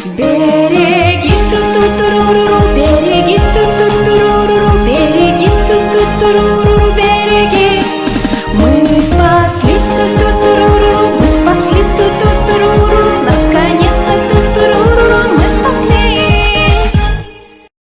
Bereguisto, tutururu, bereguisto, tutururu, bereguisto, tutururu, bereguisto.